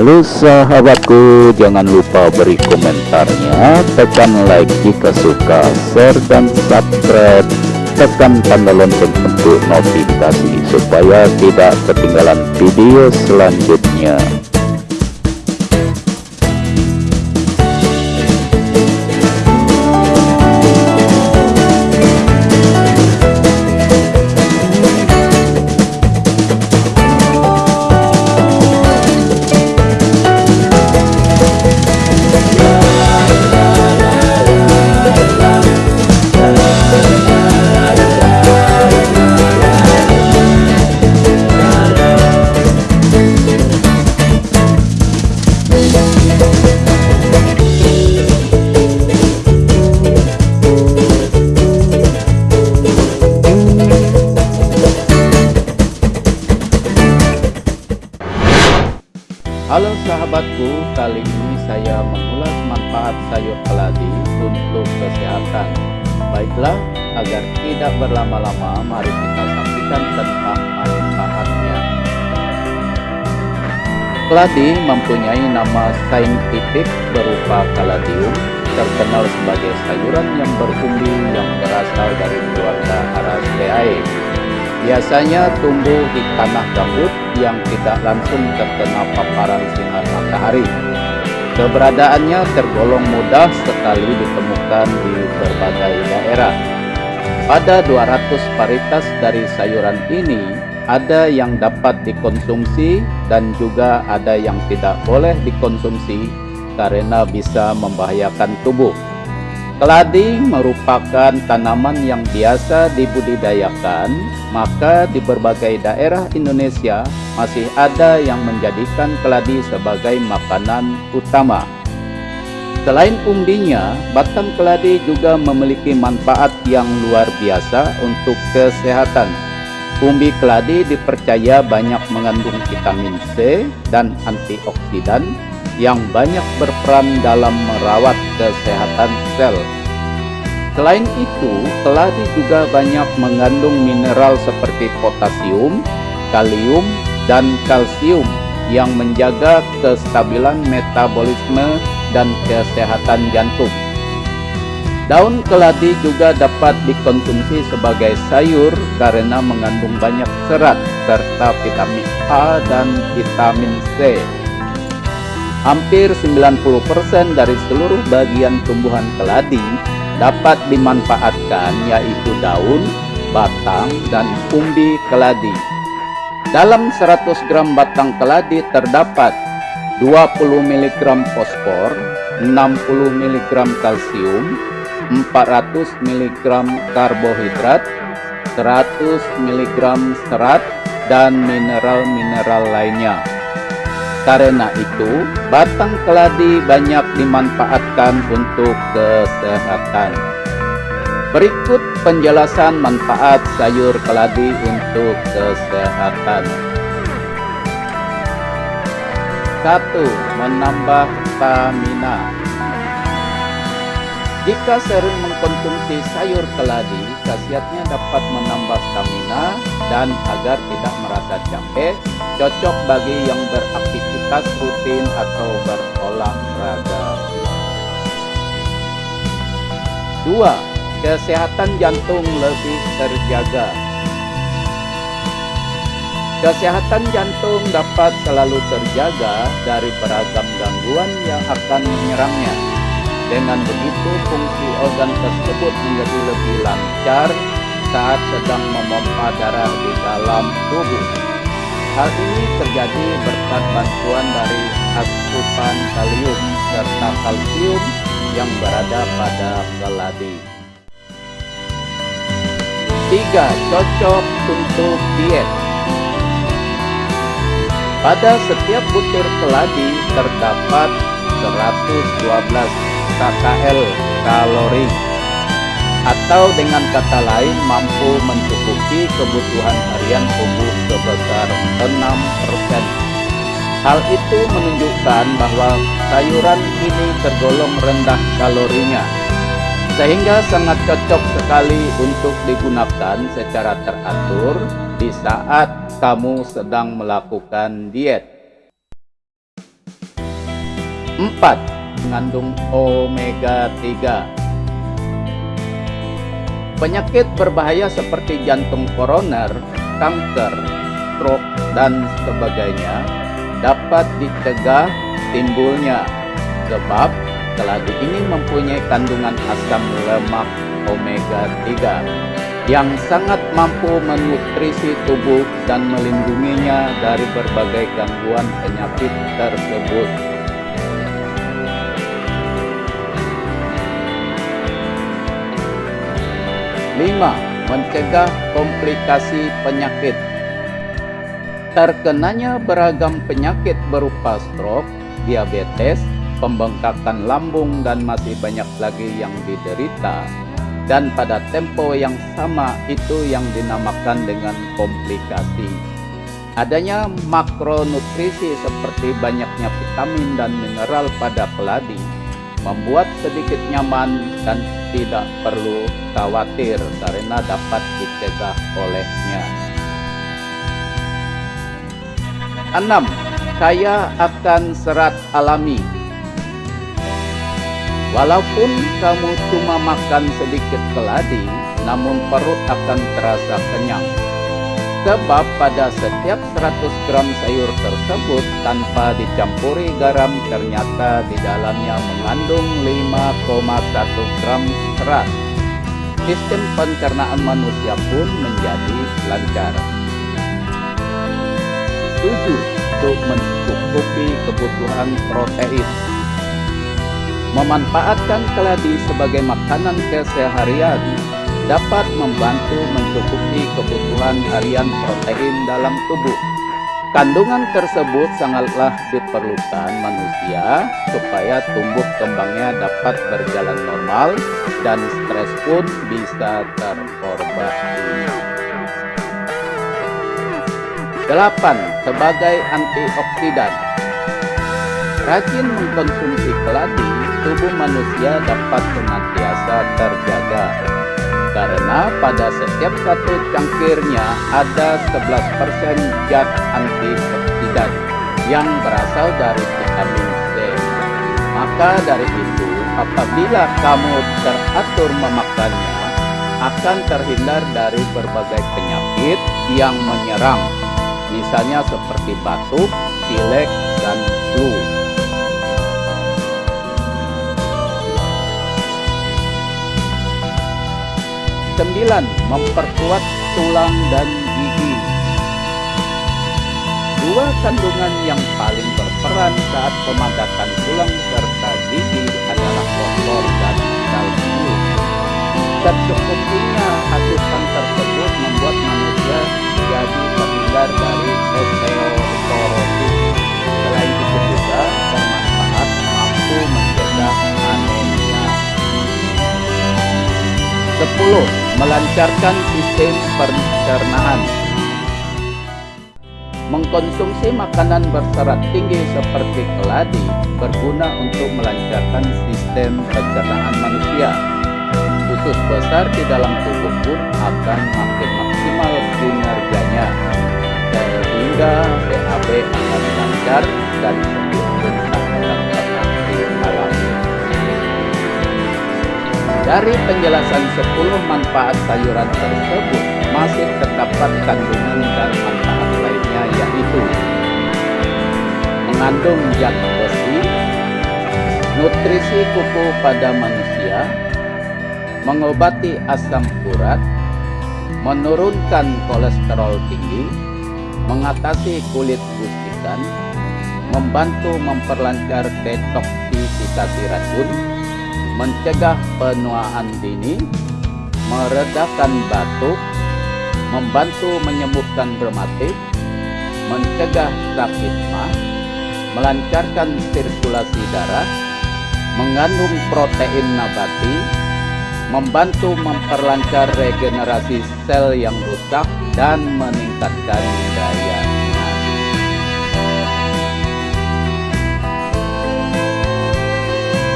Halo sahabatku, jangan lupa beri komentarnya, tekan like jika suka, share dan subscribe, tekan tanda lonceng untuk notifikasi supaya tidak ketinggalan video selanjutnya. Halo sahabatku, kali ini saya mengulas manfaat sayur keladi untuk kesehatan. Baiklah, agar tidak berlama-lama, mari kita saksikan tentang manfaatnya. Keladi mempunyai nama saintifik berupa kaladium, terkenal sebagai sayuran yang berumbi yang berasal dari keluarga Araceae biasanya tumbuh di tanah gambut yang tidak langsung terkena paparan sinar matahari. Keberadaannya tergolong mudah sekali ditemukan di berbagai daerah. Pada 200 varietas dari sayuran ini, ada yang dapat dikonsumsi dan juga ada yang tidak boleh dikonsumsi karena bisa membahayakan tubuh. Keladi merupakan tanaman yang biasa dibudidayakan, maka di berbagai daerah Indonesia masih ada yang menjadikan keladi sebagai makanan utama. Selain umbinya, batang keladi juga memiliki manfaat yang luar biasa untuk kesehatan. Umbi keladi dipercaya banyak mengandung vitamin C dan antioksidan yang banyak berperan dalam merawat kesehatan sel. Selain itu, keladi juga banyak mengandung mineral seperti potasium, kalium, dan kalsium yang menjaga kestabilan metabolisme dan kesehatan jantung. Daun keladi juga dapat dikonsumsi sebagai sayur karena mengandung banyak serat serta vitamin A dan vitamin C Hampir 90% dari seluruh bagian tumbuhan keladi dapat dimanfaatkan yaitu daun, batang, dan umbi keladi. Dalam 100 gram batang keladi terdapat 20 mg fosfor, 60 mg kalsium, 400 mg karbohidrat, 100 mg serat, dan mineral-mineral lainnya. Karena itu, batang keladi banyak dimanfaatkan untuk kesehatan. Berikut penjelasan manfaat sayur keladi untuk kesehatan. 1. Menambah stamina Jika sering mengkonsumsi sayur keladi, khasiatnya dapat menambah stamina dan agar tidak merasa capek, cocok bagi yang beraktivitas rutin atau berolahraga. 2. Kesehatan jantung lebih terjaga. Kesehatan jantung dapat selalu terjaga dari beragam gangguan yang akan menyerangnya dengan begitu, fungsi organ tersebut menjadi lebih lancar saat sedang memompa darah di dalam tubuh. Hal ini terjadi berkat bantuan dari asupan kalium serta kalsium yang berada pada keladi. 3. Cocok untuk diet Pada setiap butir keladi terdapat 112 KKL kalori atau dengan kata lain mampu mencukupi kebutuhan harian tubuh sebesar 6%. Hal itu menunjukkan bahwa sayuran ini tergolong rendah kalorinya, sehingga sangat cocok sekali untuk digunakan secara teratur di saat kamu sedang melakukan diet. 4. Mengandung omega 3. Penyakit berbahaya seperti jantung koroner, kanker, stroke, dan sebagainya dapat dicegah timbulnya sebab keladi ini mempunyai kandungan asam lemak omega 3 yang sangat mampu menutrisi tubuh dan melindunginya dari berbagai gangguan penyakit tersebut. Lima, mencegah komplikasi penyakit. Terkenanya beragam penyakit berupa stroke, diabetes, pembengkakan lambung dan masih banyak lagi yang diderita. Dan pada tempo yang sama itu yang dinamakan dengan komplikasi. Adanya makronutrisi seperti banyaknya vitamin dan mineral pada keladi membuat sedikit nyaman dan tidak perlu khawatir karena dapat dicegah olehnya. 6. Kaya akan serat alami Walaupun kamu cuma makan sedikit keladi, namun perut akan terasa kenyang. Sebab pada setiap 100 gram sayur tersebut tanpa dicampuri garam ternyata di dalamnya mengandung 5,1 gram serat. Sistem pencernaan manusia pun menjadi lancar. 7. Untuk mencukupi kebutuhan protein. Memanfaatkan keladi sebagai makanan keseharian dapat membantu mencukupi kebutuhan harian protein dalam tubuh. Kandungan tersebut sangatlah diperlukan manusia supaya tumbuh kembangnya dapat berjalan normal dan stres pun bisa terobati. 8. Sebagai antioksidan Rajin mengkonsumsi keladi, tubuh manusia dapat senantiasa terjaga karena pada setiap satu cangkirnya ada 11% zat antioksidan yang berasal dari vitamin C. Maka dari itu, apabila kamu teratur memakannya, akan terhindar dari berbagai penyakit yang menyerang, misalnya seperti batuk, pilek, dan flu. Sembilan, memperkuat tulang dan gigi. Dua kandungan yang paling berperan saat pemadakan tulang serta gigi adalah fosfor dan kalsium. Secukupnya asupan tersebut membuat manusia jadi terhindar dari osteoporosis. Melancarkan sistem pencernaan. Mengkonsumsi makanan berserat tinggi seperti keladi berguna untuk melancarkan sistem pencernaan manusia. Usus besar di dalam tubuh pun akan makin maksimal kinerjanya sehingga BAB akan lancar dan Dari penjelasan 10 manfaat sayuran tersebut, masih terdapat kandungan dan manfaat lainnya yaitu mengandung zat besi, nutrisi kuku pada manusia, mengobati asam urat, menurunkan kolesterol tinggi, mengatasi kulit gusikan, membantu memperlancar detoksifikasi racun, mencegah penuaan dini, meredakan batuk, membantu menyembuhkan rematik, mencegah sakit mah, melancarkan sirkulasi darah, mengandung protein nabati, membantu memperlancar regenerasi sel yang rusak dan meningkatkan daya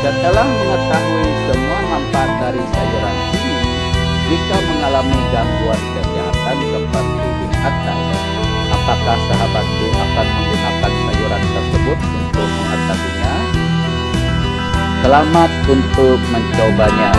Setelah mengetahui semua manfaat dari sayuran ini, jika mengalami gangguan kesehatan seperti di atas, apakah sahabatku akan menggunakan sayuran tersebut untuk mengatasinya? Selamat untuk mencobanya.